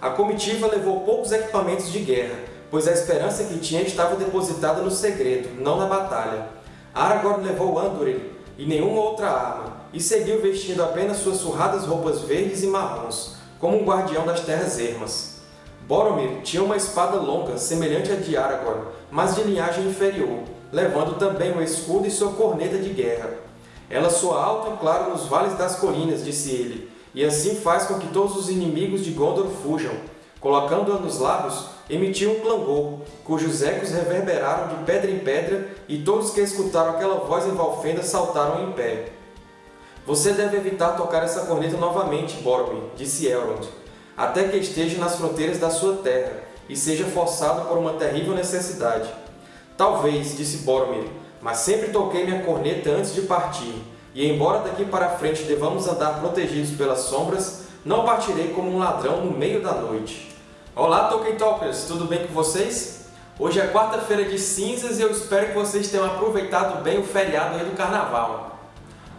A comitiva levou poucos equipamentos de guerra, pois a esperança que tinha estava depositada no segredo, não na batalha. Aragorn levou Andúril e nenhuma outra arma, e seguiu vestindo apenas suas surradas roupas verdes e marrons, como um guardião das Terras Ermas. Boromir tinha uma espada longa, semelhante à de Aragorn, mas de linhagem inferior, levando também um escudo e sua corneta de guerra. Ela soa alto e claro nos vales das colinas, disse ele, e assim faz com que todos os inimigos de Gondor fujam. Colocando-a nos lábios, emitiu um clangor, cujos ecos reverberaram de pedra em pedra, e todos que escutaram aquela voz em Valfenda saltaram em pé. Você deve evitar tocar essa corneta novamente, Boromir, disse Elrond, até que esteja nas fronteiras da sua terra, e seja forçado por uma terrível necessidade. Talvez, disse Boromir, mas sempre toquei minha corneta antes de partir, e embora daqui para frente devamos andar protegidos pelas sombras, não partirei como um ladrão no meio da noite. Olá, Tolkien Talkers! Tudo bem com vocês? Hoje é quarta-feira de cinzas e eu espero que vocês tenham aproveitado bem o feriado aí do Carnaval.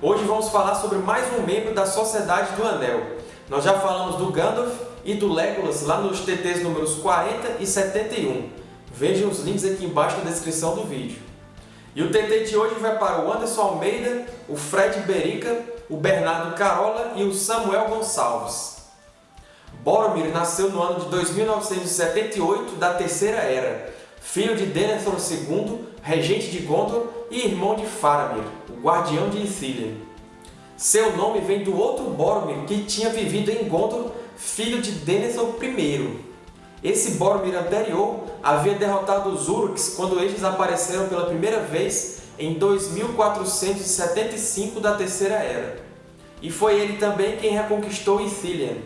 Hoje vamos falar sobre mais um membro da Sociedade do Anel. Nós já falamos do Gandalf e do Legolas lá nos TTs números 40 e 71. Vejam os links aqui embaixo na descrição do vídeo. E o TT de hoje vai para o Anderson Almeida, o Fred Berica, o Bernardo Carola e o Samuel Gonçalves. Boromir nasceu no ano de 2978 da Terceira Era, filho de Denethor II, regente de Gondor, e irmão de Faramir, o guardião de Ithilien. Seu nome vem do outro Boromir que tinha vivido em Gondor, filho de Denethor I. Esse Boromir anterior havia derrotado os Uruks quando eles apareceram pela primeira vez em 2475 da Terceira Era. E foi ele também quem reconquistou Ithilien.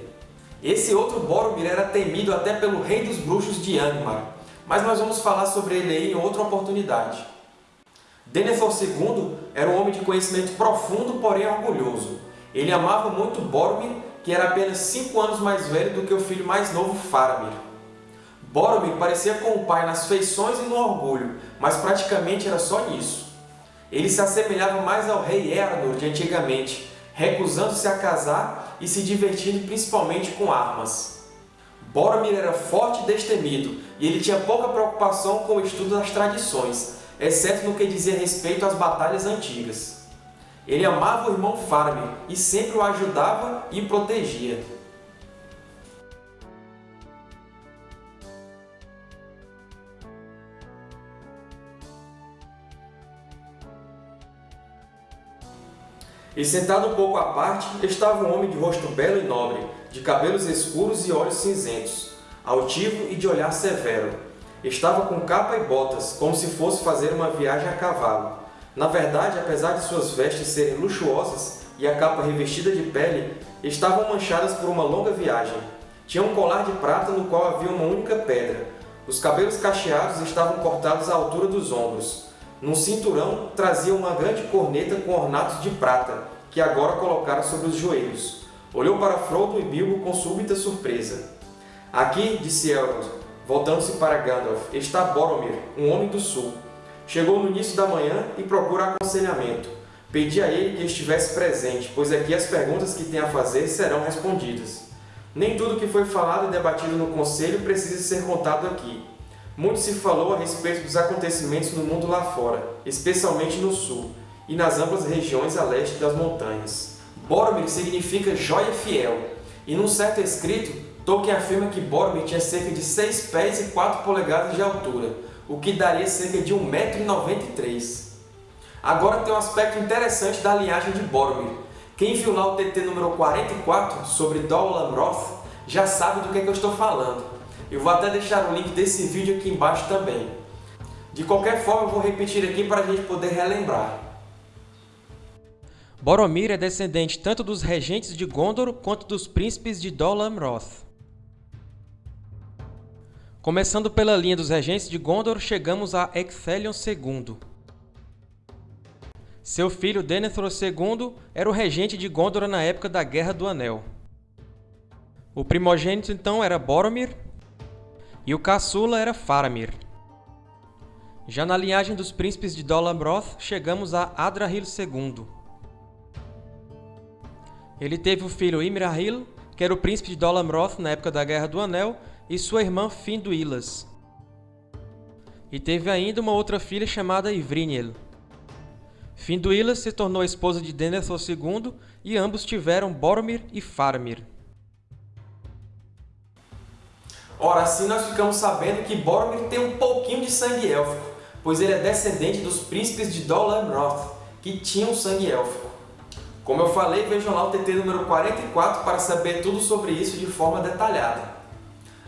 Esse outro Boromir era temido até pelo Rei dos Bruxos de Angmar, mas nós vamos falar sobre ele aí em outra oportunidade. Denethor II era um homem de conhecimento profundo, porém orgulhoso. Ele amava muito Boromir, que era apenas cinco anos mais velho do que o filho mais novo Faramir. Boromir parecia com o pai nas feições e no orgulho, mas praticamente era só nisso. Ele se assemelhava mais ao rei Eärendil de antigamente, recusando-se a casar e se divertindo principalmente com armas. Boromir era forte e destemido, e ele tinha pouca preocupação com o estudo das tradições, exceto no que dizia respeito às batalhas antigas. Ele amava o irmão Faramir e sempre o ajudava e protegia. E sentado um pouco à parte, estava um homem de rosto belo e nobre, de cabelos escuros e olhos cinzentos, altivo e de olhar severo. Estava com capa e botas, como se fosse fazer uma viagem a cavalo. Na verdade, apesar de suas vestes serem luxuosas e a capa revestida de pele, estavam manchadas por uma longa viagem. Tinha um colar de prata no qual havia uma única pedra. Os cabelos cacheados estavam cortados à altura dos ombros. Num cinturão trazia uma grande corneta com ornatos de prata, que agora colocara sobre os joelhos. Olhou para Frodo e Bilbo com súbita surpresa. Aqui, disse Elrond, voltando-se para Gandalf, está Boromir, um homem do sul. Chegou no início da manhã e procura aconselhamento. Pedi a ele que estivesse presente, pois aqui as perguntas que tem a fazer serão respondidas. Nem tudo que foi falado e debatido no Conselho precisa ser contado aqui. Muito se falou a respeito dos acontecimentos no mundo lá fora, especialmente no sul, e nas amplas regiões a leste das montanhas. Boromir significa joia fiel, e num certo escrito, Tolkien afirma que Boromir tinha cerca de 6 pés e 4 polegadas de altura, o que daria cerca de 1,93m. Agora tem um aspecto interessante da linhagem de Boromir. Quem viu lá o TT número 44, sobre Dol Amroth, já sabe do que, é que eu estou falando. Eu vou até deixar o link desse vídeo aqui embaixo também. De qualquer forma, eu vou repetir aqui para a gente poder relembrar. Boromir é descendente tanto dos regentes de Gondor quanto dos príncipes de Dol Amroth. Começando pela linha dos regentes de Gondor, chegamos a Ecthelion II. Seu filho Denethor II era o regente de Gondor na época da Guerra do Anel. O primogênito então era Boromir, e o caçula era Faramir. Já na linhagem dos príncipes de Dol Amroth, chegamos a Adrahil II. Ele teve o filho Imrahil, que era o príncipe de Dol Amroth na época da Guerra do Anel, e sua irmã Finduilas. E teve ainda uma outra filha chamada Ivrinhel. Finduilas se tornou a esposa de Denethor II e ambos tiveram Boromir e Faramir. Ora, assim nós ficamos sabendo que Boromir tem um pouquinho de sangue élfico, pois ele é descendente dos príncipes de Dol Amroth, que tinham sangue élfico. Como eu falei, vejam lá o TT número 44 para saber tudo sobre isso de forma detalhada.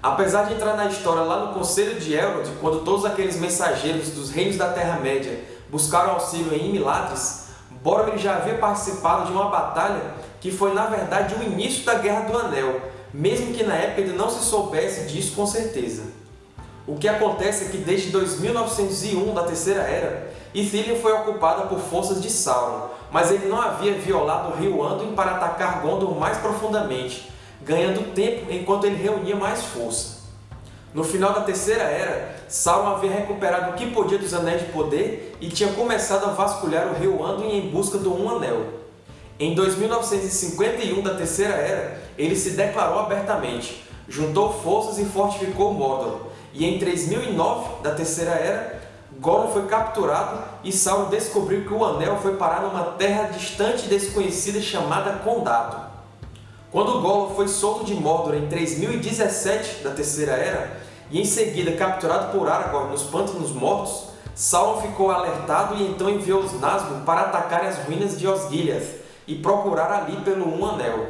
Apesar de entrar na história lá no Conselho de Elrond, quando todos aqueles mensageiros dos reinos da Terra-média buscaram auxílio em Imiladris, Boromir já havia participado de uma batalha que foi, na verdade, o início da Guerra do Anel, mesmo que na época ele não se soubesse disso com certeza. O que acontece é que desde 2901 da Terceira Era, Ithilien foi ocupada por forças de Sauron, mas ele não havia violado o rio Anduin para atacar Gondor mais profundamente, ganhando tempo enquanto ele reunia mais força. No final da Terceira Era, Sauron havia recuperado o que podia dos Anéis de Poder e tinha começado a vasculhar o rio Anduin em busca do Um Anel. Em 2951 da Terceira Era, ele se declarou abertamente, juntou forças e fortificou Mordor, e em 3009 da Terceira Era, Gollum foi capturado e Sauron descobriu que o Anel foi parar numa terra distante e desconhecida chamada Condado. Quando Gollum foi solto de Mordor em 3017 da Terceira Era, e em seguida capturado por Aragorn nos Pântanos Mortos, Sauron ficou alertado e então enviou os Nazgûl para atacarem as ruínas de Osgiliath e procurar ali pelo Um Anel.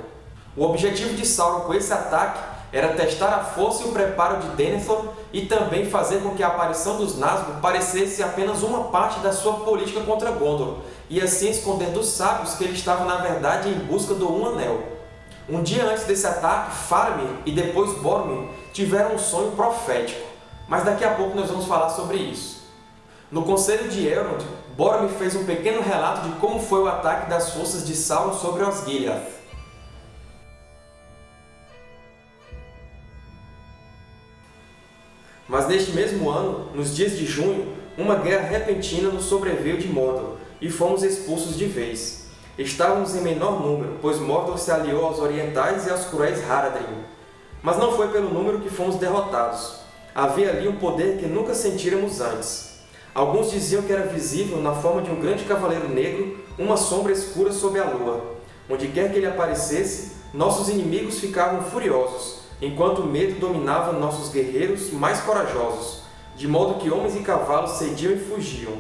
O objetivo de Sauron com esse ataque era testar a força e o preparo de Denethor e também fazer com que a aparição dos Nazgûl parecesse apenas uma parte da sua política contra Gondor, e assim esconder dos sábios que ele estava na verdade em busca do Um Anel. Um dia antes desse ataque, Faramir e depois Boromir tiveram um sonho profético, mas daqui a pouco nós vamos falar sobre isso. No Conselho de Elrond, Boromir fez um pequeno relato de como foi o ataque das forças de Sauron sobre Osgiliath. Mas neste mesmo ano, nos dias de junho, uma guerra repentina nos sobreveio de Mordor, e fomos expulsos de vez. Estávamos em menor número, pois Mordor se aliou aos orientais e aos cruéis Haradrim. Mas não foi pelo número que fomos derrotados. Havia ali um poder que nunca sentíramos antes. Alguns diziam que era visível, na forma de um grande cavaleiro negro, uma sombra escura sob a lua. Onde quer que ele aparecesse, nossos inimigos ficavam furiosos, enquanto o medo dominava nossos guerreiros mais corajosos, de modo que homens e cavalos cediam e fugiam.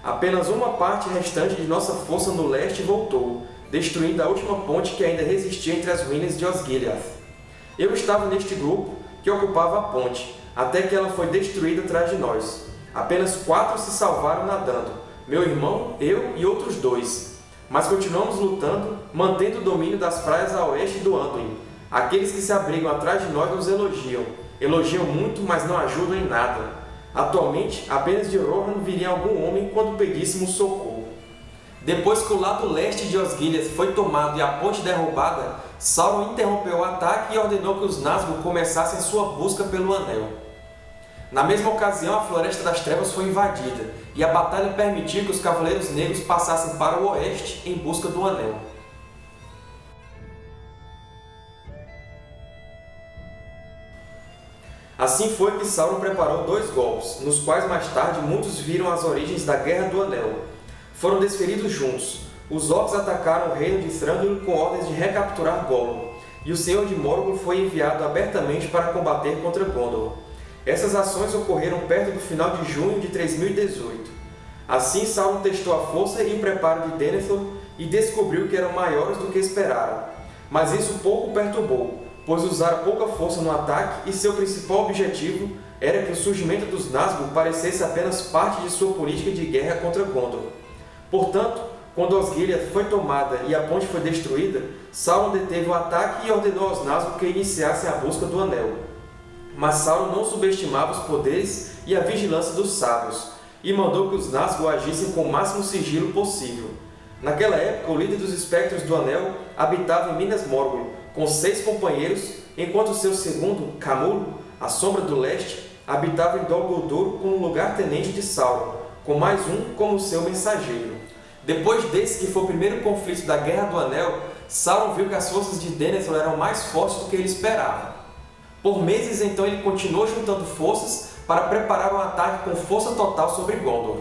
Apenas uma parte restante de nossa força no leste voltou, destruindo a última ponte que ainda resistia entre as ruínas de Osgiliath. Eu estava neste grupo, que ocupava a ponte, até que ela foi destruída atrás de nós. Apenas quatro se salvaram nadando, meu irmão, eu e outros dois. Mas continuamos lutando, mantendo o domínio das praias a oeste do Anduin. Aqueles que se abrigam atrás de nós nos elogiam. Elogiam muito, mas não ajudam em nada. Atualmente, apenas de Rohan viria algum homem quando pedíssemos socorro. Depois que o lado leste de Osgiliath foi tomado e a ponte derrubada, Sauron interrompeu o ataque e ordenou que os Nazgûl começassem sua busca pelo Anel. Na mesma ocasião, a Floresta das Trevas foi invadida, e a batalha permitiu que os Cavaleiros Negros passassem para o oeste em busca do Anel. Assim foi que Sauron preparou dois golpes, nos quais mais tarde muitos viram as origens da Guerra do Anel. Foram desferidos juntos. Os Orcs atacaram o reino de Thranduil com ordens de recapturar Gollum, e o Senhor de Morgul foi enviado abertamente para combater contra Gondor. Essas ações ocorreram perto do final de junho de 3018. Assim, Sauron testou a força e o preparo de Denethor e descobriu que eram maiores do que esperaram. Mas isso pouco perturbou, pois usara pouca força no ataque e seu principal objetivo era que o surgimento dos Nazgûl parecesse apenas parte de sua política de guerra contra Gondor. Portanto, quando Osgiliath foi tomada e a ponte foi destruída, Sauron deteve o ataque e ordenou aos Nazgûl que iniciassem a busca do Anel. Mas Sauron não subestimava os poderes e a vigilância dos sábios, e mandou que os Nazgûl agissem com o máximo sigilo possível. Naquela época, o líder dos Espectros do Anel habitava em Minas Morgul, com seis companheiros, enquanto seu segundo, Camul, a Sombra do Leste, habitava em Dol Guldur como lugar-tenente de Sauron, com mais um como seu mensageiro. Depois desse, que foi o primeiro conflito da Guerra do Anel, Sauron viu que as forças de Denethor eram mais fortes do que ele esperava. Por meses, então, ele continuou juntando forças para preparar um ataque com força total sobre Gondor.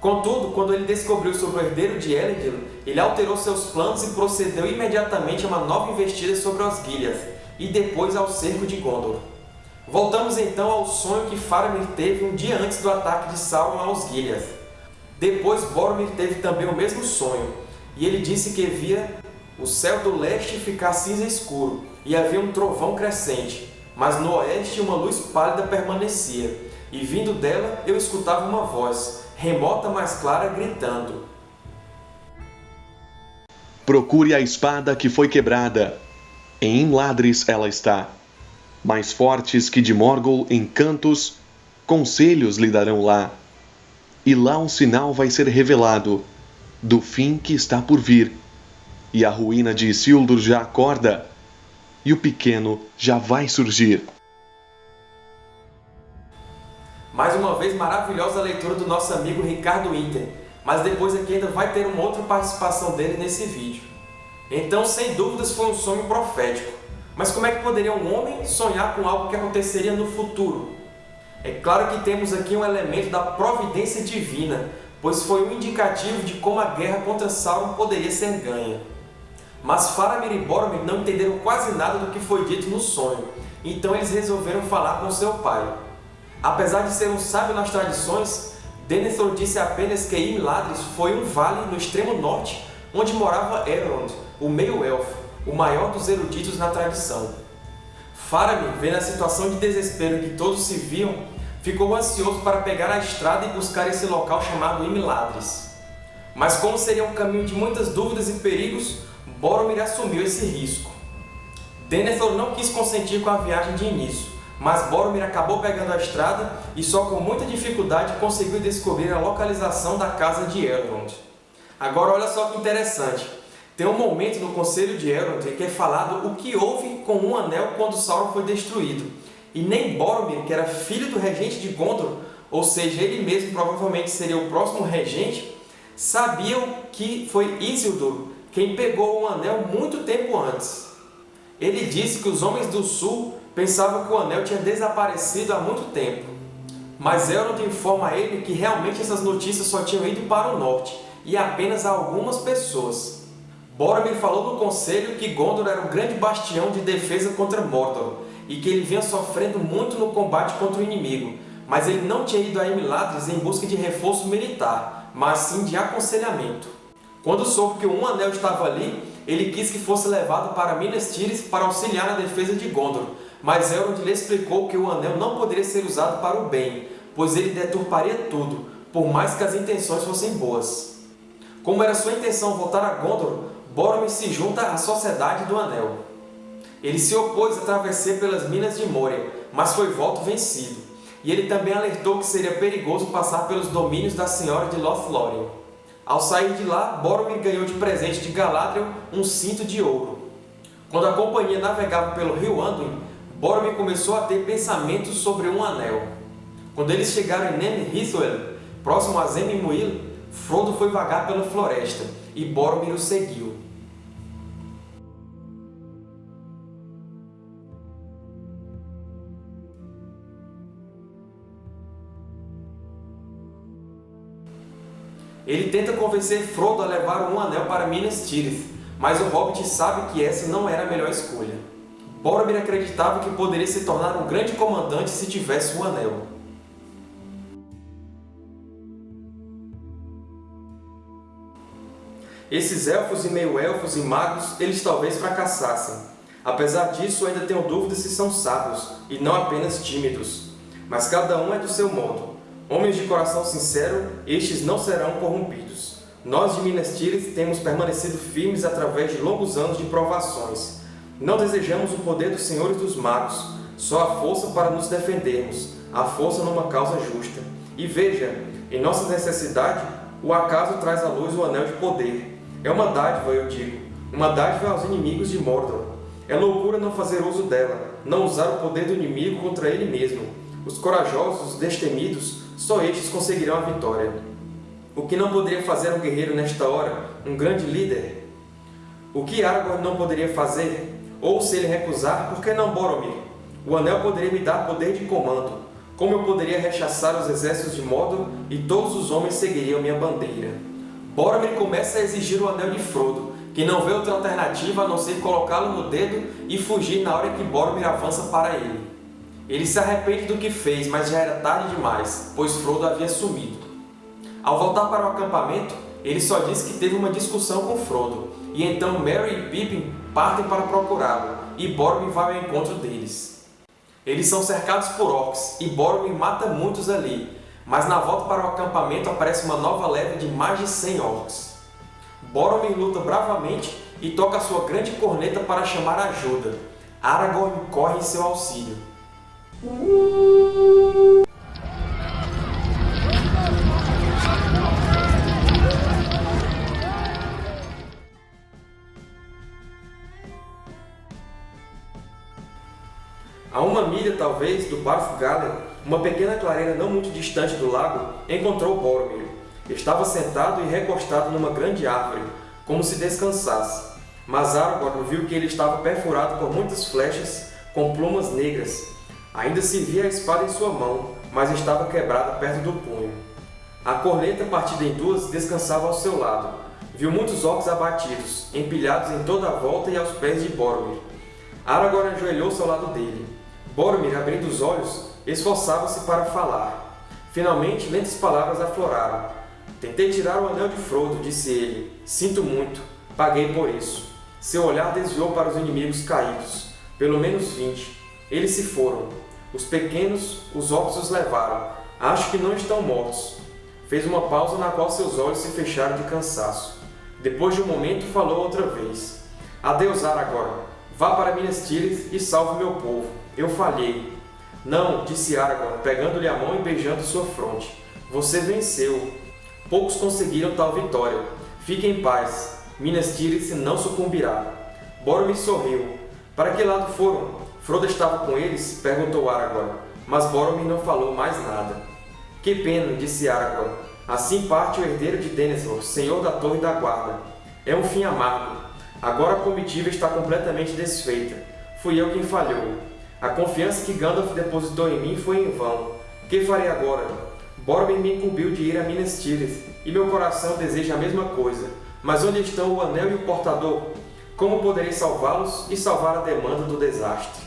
Contudo, quando ele descobriu sobre o herdeiro de Elendil, ele alterou seus planos e procedeu imediatamente a uma nova investida sobre Osgiliath, e depois ao cerco de Gondor. Voltamos então ao sonho que Faramir teve um dia antes do ataque de Sauron a Osgiliath. Depois Boromir teve também o mesmo sonho, e ele disse que via o céu do leste ficar cinza escuro, e havia um trovão crescente, mas no oeste uma luz pálida permanecia, e vindo dela eu escutava uma voz, remota mais clara, gritando. Procure a espada que foi quebrada. Em Ladres ela está. Mais fortes que de Morgul em cantos, conselhos lhe darão lá. E lá um sinal vai ser revelado, do fim que está por vir. E a ruína de Isildur já acorda, e o pequeno já vai surgir. Mais uma vez, maravilhosa leitura do nosso amigo Ricardo Inter, mas depois aqui ainda vai ter uma outra participação dele nesse vídeo. Então, sem dúvidas, foi um sonho profético. Mas como é que poderia um homem sonhar com algo que aconteceria no futuro? É claro que temos aqui um elemento da providência divina, pois foi um indicativo de como a guerra contra Sauron poderia ser ganha. Mas Faramir e Boromir não entenderam quase nada do que foi dito no sonho, então eles resolveram falar com seu pai. Apesar de ser um sábio nas tradições, Denethor disse apenas que Imladris foi um vale no extremo norte, onde morava Elrond, o meio-elfo, o maior dos eruditos na tradição. Faramir, vendo a situação de desespero que todos se viam, ficou ansioso para pegar a estrada e buscar esse local chamado Imladris. Mas como seria um caminho de muitas dúvidas e perigos, Boromir assumiu esse risco. Denethor não quis consentir com a viagem de início, mas Boromir acabou pegando a estrada e só com muita dificuldade conseguiu descobrir a localização da casa de Elrond. Agora olha só que interessante, tem um momento no Conselho de Elrond em que é falado o que houve com um anel quando Sauron foi destruído, e nem Boromir, que era filho do regente de Gondor, ou seja, ele mesmo provavelmente seria o próximo regente, sabiam que foi Isildur quem pegou o anel muito tempo antes. Ele disse que os homens do sul pensavam que o anel tinha desaparecido há muito tempo. Mas Elrond informa a ele que realmente essas notícias só tinham ido para o norte, e apenas a algumas pessoas. Boromir falou no conselho que Gondor era um grande bastião de defesa contra Mordor, e que ele vinha sofrendo muito no combate contra o inimigo, mas ele não tinha ido a Imladris em busca de reforço militar, mas sim de aconselhamento. Quando soube que um anel estava ali, ele quis que fosse levado para Minas Tirith para auxiliar na defesa de Gondor, mas Elrond lhe explicou que o anel não poderia ser usado para o bem, pois ele deturparia tudo, por mais que as intenções fossem boas. Como era sua intenção voltar a Gondor, Boromir se junta à Sociedade do Anel. Ele se opôs a travessia pelas Minas de Moria, mas foi volto vencido, e ele também alertou que seria perigoso passar pelos domínios da Senhora de Lothlórien. Ao sair de lá, Boromir ganhou de presente de Galadriel um cinto de ouro. Quando a companhia navegava pelo rio Anduin, Boromir começou a ter pensamentos sobre um anel. Quando eles chegaram em Nemrithwel, próximo a Zem-Muil, Frodo foi vagar pela floresta, e Boromir o seguiu. Ele tenta convencer Frodo a levar um anel para Minas Tirith, mas o Hobbit sabe que essa não era a melhor escolha. Boromir acreditava que poderia se tornar um grande comandante se tivesse um anel. Esses elfos e meio-elfos e magos, eles talvez fracassassem. Apesar disso, ainda tenho dúvidas se são sábios, e não apenas tímidos. Mas cada um é do seu modo. Homens de coração sincero, estes não serão corrompidos. Nós de Minas Tirith temos permanecido firmes através de longos anos de provações. Não desejamos o poder dos senhores dos magos, só a força para nos defendermos, a força numa causa justa. E veja, em nossa necessidade, o acaso traz à luz o anel de poder. É uma dádiva, eu digo, uma dádiva aos inimigos de Mordor. É loucura não fazer uso dela, não usar o poder do inimigo contra ele mesmo. Os corajosos, os destemidos, só estes conseguirão a vitória. O que não poderia fazer um guerreiro nesta hora, um grande líder? O que Aragorn não poderia fazer? Ou se ele recusar, por que não Boromir? O Anel poderia me dar poder de comando. Como eu poderia rechaçar os exércitos de Mordor e todos os homens seguiriam minha bandeira? Boromir começa a exigir o Anel de Frodo, que não vê outra alternativa a não ser colocá-lo no dedo e fugir na hora que Boromir avança para ele. Ele se arrepende do que fez, mas já era tarde demais, pois Frodo havia sumido. Ao voltar para o acampamento, ele só diz que teve uma discussão com Frodo, e então Merry e Pippin partem para procurá-lo, e Boromir vai ao encontro deles. Eles são cercados por orcs e Boromir mata muitos ali, mas na volta para o acampamento aparece uma nova leva de mais de 100 orcs. Boromir luta bravamente e toca sua grande corneta para chamar ajuda. Aragorn corre em seu auxílio. A uma milha, talvez, do Barfgalen, uma pequena clareira não muito distante do lago, encontrou Boromir. Estava sentado e recostado numa grande árvore, como se descansasse. Mas Aragorn viu que ele estava perfurado por muitas flechas com plumas negras. Ainda se via a espada em sua mão, mas estava quebrada perto do punho. A corneta, partida em duas, descansava ao seu lado. Viu muitos orcs abatidos, empilhados em toda a volta e aos pés de Boromir. Aragorn ajoelhou-se ao lado dele. Boromir, abrindo os olhos, esforçava-se para falar. Finalmente, lentas palavras afloraram. Tentei tirar o anel de Frodo, disse ele. Sinto muito. Paguei por isso. Seu olhar desviou para os inimigos caídos. Pelo menos vinte. Eles se foram. Os pequenos, os orcs os levaram. Acho que não estão mortos. Fez uma pausa na qual seus olhos se fecharam de cansaço. Depois de um momento, falou outra vez. Adeus, Aragorn. Vá para Minas Tirith e salve meu povo. Eu falhei. Não, disse Aragorn, pegando-lhe a mão e beijando sua fronte. Você venceu. Poucos conseguiram tal vitória. Fique em paz. Minas Tirith não sucumbirá. Boromir sorriu. Para que lado foram? Frodo estava com eles? Perguntou Aragorn. Mas Boromir não falou mais nada. Que pena, disse Aragorn. Assim parte o herdeiro de Denethor, senhor da Torre da Guarda. É um fim amargo. Agora a comitiva está completamente desfeita. Fui eu quem falhou. A confiança que Gandalf depositou em mim foi em vão. Que farei agora? Boromir me incumbiu de ir a Minas Tirith, e meu coração deseja a mesma coisa. Mas onde estão o Anel e o Portador? Como poderei salvá-los e salvar a demanda do desastre?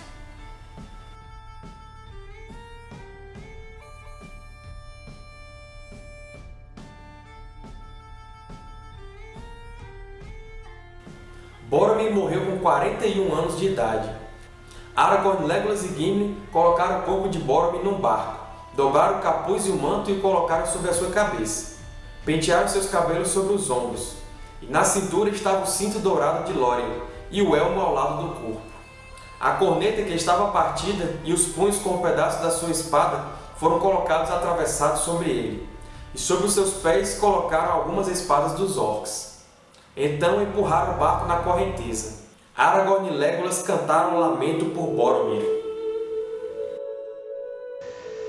Boromir morreu com 41 anos de idade. Aragorn, Legolas e Gimli colocaram o corpo de Boromir num barco, dobraram o capuz e o manto e o colocaram sobre a sua cabeça. Pentearam seus cabelos sobre os ombros, na cintura estava o cinto dourado de Lórien e o elmo ao lado do corpo. A corneta que estava partida e os punhos com um pedaço da sua espada foram colocados atravessados sobre ele, e sobre os seus pés colocaram algumas espadas dos orcs. Então empurraram o barco na correnteza. Aragorn e Legolas cantaram um lamento por Boromir.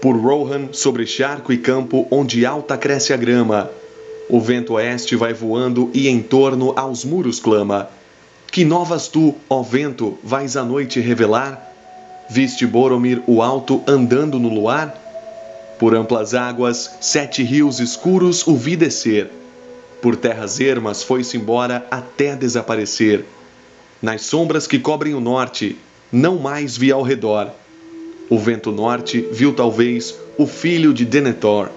Por Rohan, sobre charco e campo, onde alta cresce a grama, o vento oeste vai voando e em torno aos muros clama. Que novas tu, ó vento, vais à noite revelar? Viste Boromir o alto andando no luar? Por amplas águas, sete rios escuros o vi descer. Por terras ermas foi-se embora até desaparecer. Nas sombras que cobrem o norte, não mais vi ao redor. O vento norte viu talvez o filho de Denethor.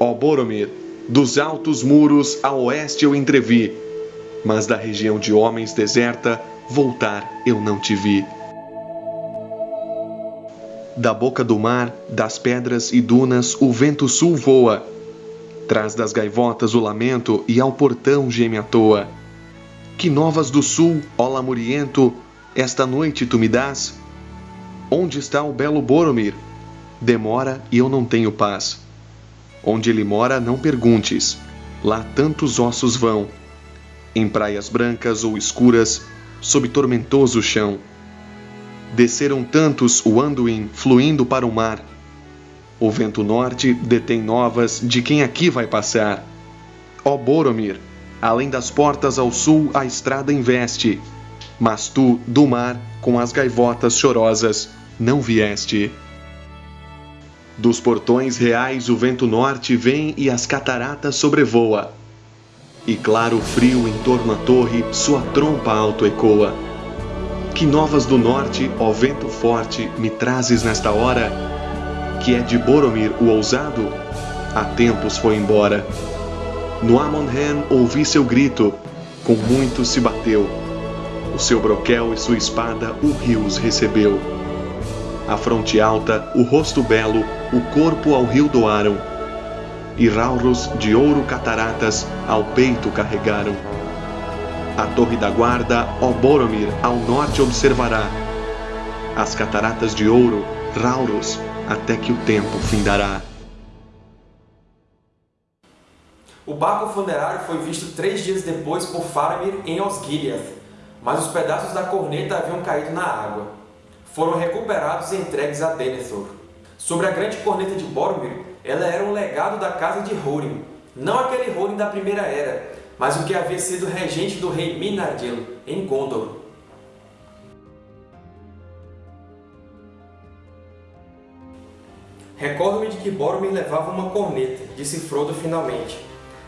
Ó Boromir, dos altos muros a oeste eu entrevi, mas da região de homens deserta voltar eu não te vi. Da boca do mar, das pedras e dunas, o vento sul voa. Traz das gaivotas o lamento e ao portão geme à toa. Que novas do sul, ó lamuriento, esta noite tu me dás? Onde está o belo Boromir? Demora e eu não tenho paz. Onde ele mora, não perguntes. Lá tantos ossos vão. Em praias brancas ou escuras, sob tormentoso chão. Desceram tantos o Anduin, fluindo para o mar. O vento norte detém novas de quem aqui vai passar. Ó Boromir, Além das portas ao sul, a estrada investe. Mas tu, do mar, com as gaivotas chorosas, não vieste. Dos portões reais o vento norte vem e as cataratas sobrevoa. E claro frio em torno à torre, sua trompa alto ecoa. Que novas do norte, ó vento forte, me trazes nesta hora? Que é de Boromir o ousado? Há tempos foi embora. No Amonhen ouvi seu grito, com muito se bateu. O seu broquel e sua espada o rios recebeu. A fronte alta, o rosto belo, o corpo ao rio doaram. E rauros de ouro cataratas ao peito carregaram. A torre da guarda, ó Boromir, ao norte observará. As cataratas de ouro, rauros, até que o tempo findará. O barco funerário foi visto três dias depois por Faramir em Osgiliath, mas os pedaços da corneta haviam caído na água. Foram recuperados e entregues a Denethor. Sobre a grande corneta de Boromir, ela era um legado da casa de Húrin, não aquele Húrin da Primeira Era, mas o que havia sido regente do rei Minardil, em Gondor. Recordo-me de que Boromir levava uma corneta, disse Frodo finalmente.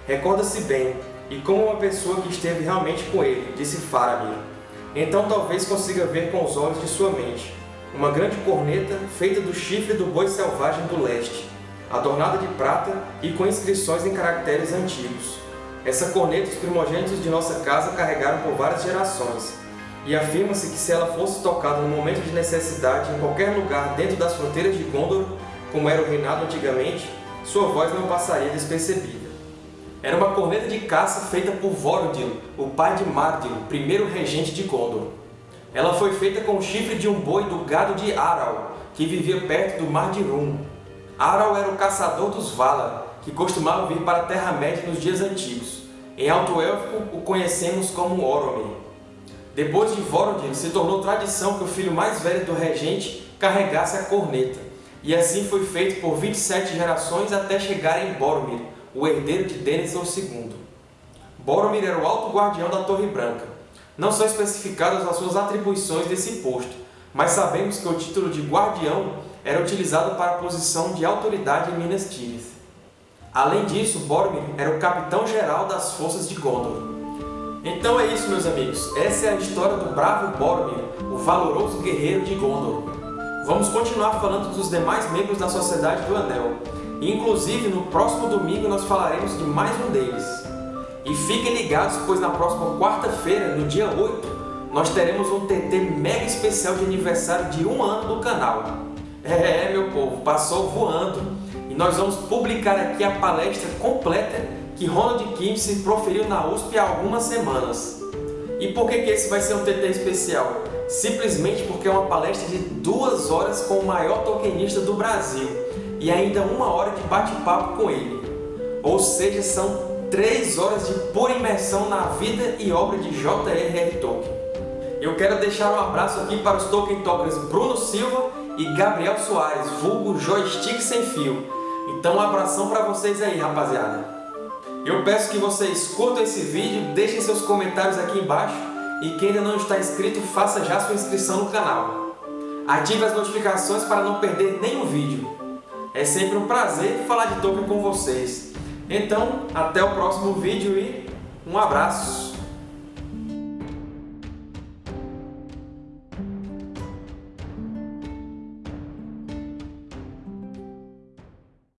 Recorda-se bem, e como uma pessoa que esteve realmente com ele, disse Faramir. Então talvez consiga ver com os olhos de sua mente uma grande corneta feita do chifre do boi selvagem do leste, adornada de prata e com inscrições em caracteres antigos. Essa corneta os primogênitos de nossa casa carregaram por várias gerações, e afirma-se que se ela fosse tocada no momento de necessidade em qualquer lugar dentro das fronteiras de Gondor, como era o reinado antigamente, sua voz não passaria despercebida. Era uma corneta de caça feita por Vorodil, o pai de Mardil, primeiro regente de Gondor. Ela foi feita com o chifre de um boi do gado de Aral, que vivia perto do Mar de Rum. Aral era o caçador dos Valar, que costumavam vir para a Terra-média nos dias antigos. Em Alto Élfico, o conhecemos como Oromir. Depois de Vorodil, se tornou tradição que o filho mais velho do regente carregasse a corneta, e assim foi feito por 27 gerações até chegar em Boromir, o herdeiro de Denethor II. Boromir era o alto guardião da Torre Branca. Não são especificadas as suas atribuições desse posto, mas sabemos que o título de guardião era utilizado para a posição de autoridade em Minas Tirith. Além disso, Boromir era o capitão-geral das forças de Gondor. Então é isso, meus amigos. Essa é a história do bravo Boromir, o valoroso guerreiro de Gondor. Vamos continuar falando dos demais membros da Sociedade do Anel, Inclusive, no próximo domingo nós falaremos de mais um deles. E fiquem ligados, pois na próxima quarta-feira, no dia 8, nós teremos um TT mega especial de aniversário de um ano do canal. É, meu povo, passou voando. E nós vamos publicar aqui a palestra completa que Ronald Kimsey proferiu na USP há algumas semanas. E por que, que esse vai ser um TT especial? Simplesmente porque é uma palestra de duas horas com o maior tokenista do Brasil e ainda uma hora de bate-papo com ele. Ou seja, são três horas de pura imersão na vida e obra de J.R.R. Tolkien. Eu quero deixar um abraço aqui para os Tolkien Talkers Bruno Silva e Gabriel Soares, vulgo Joystick Sem Fio. Então um abração para vocês aí, rapaziada. Eu peço que vocês curtam esse vídeo, deixem seus comentários aqui embaixo e quem ainda não está inscrito, faça já sua inscrição no canal. Ative as notificações para não perder nenhum vídeo. É sempre um prazer falar de Tolkien com vocês. Então, até o próximo vídeo e um abraço!